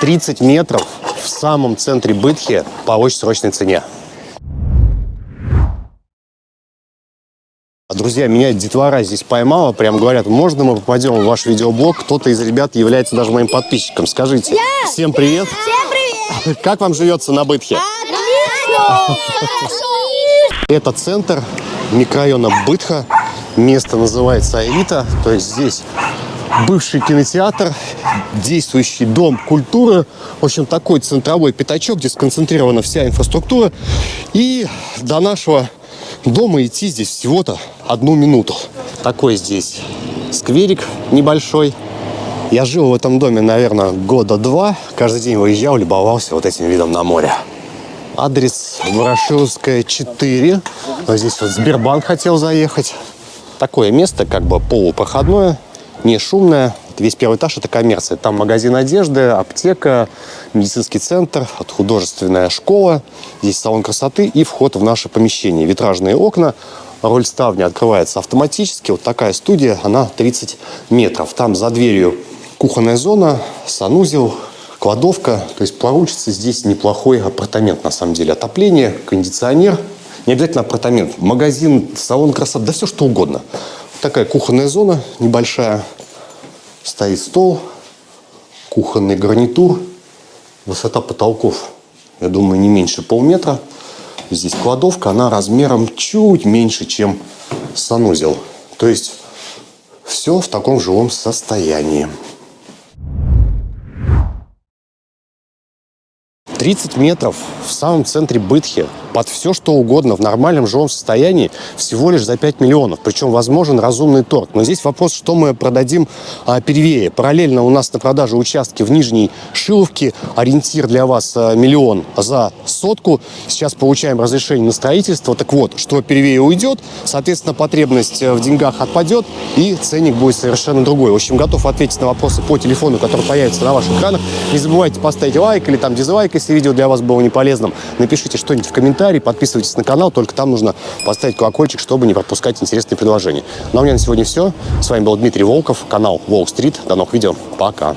30 метров в самом центре Бытхи по очень срочной цене. Друзья, меня детвора здесь поймала, прям говорят, можно мы попадем в ваш видеоблог? Кто-то из ребят является даже моим подписчиком. Скажите. Я. Всем привет. Всем привет! Как вам живется на Бытхе? Это центр микрорайона Бытха. Место называется Аэлита. То есть здесь бывший кинотеатр, действующий дом культуры. В общем, такой центровой пятачок, где сконцентрирована вся инфраструктура. И до нашего дома идти здесь всего-то одну минуту. Такой здесь скверик небольшой. Я жил в этом доме, наверное, года два. Каждый день выезжал, любовался вот этим видом на море. Адрес Ворошиловская, 4. Вот здесь вот Сбербанк хотел заехать. Такое место, как бы полупроходное, не шумное. Весь первый этаж – это коммерция. Там магазин одежды, аптека, медицинский центр, художественная школа. Здесь салон красоты и вход в наше помещение. Витражные окна, роль ставни открывается автоматически. Вот такая студия, она 30 метров. Там за дверью кухонная зона, санузел, кладовка. То есть получится здесь неплохой апартамент на самом деле. Отопление, кондиционер. Не обязательно апартамент. Магазин, салон красоты, да все что угодно. Такая кухонная зона небольшая. Стоит стол, кухонный гарнитур. Высота потолков, я думаю, не меньше полметра. Здесь кладовка, она размером чуть меньше, чем санузел. То есть все в таком жилом состоянии. 30 метров в самом центре Бытхи под все, что угодно в нормальном жилом состоянии всего лишь за 5 миллионов. Причем возможен разумный торг. Но здесь вопрос, что мы продадим а, первее. Параллельно у нас на продаже участки в Нижней Шиловке. Ориентир для вас а, миллион за сотку. Сейчас получаем разрешение на строительство. Так вот, что первее уйдет, соответственно, потребность э, в деньгах отпадет и ценник будет совершенно другой. В общем, готов ответить на вопросы по телефону, который появится на ваших экранах. Не забывайте поставить лайк или там дизлайк, если видео для вас было не полезным. Напишите что-нибудь в комментарии, подписывайтесь на канал, только там нужно поставить колокольчик, чтобы не пропускать интересные предложения. Ну а у меня на сегодня все. С вами был Дмитрий Волков, канал Волк Стрит. До новых видео. Пока.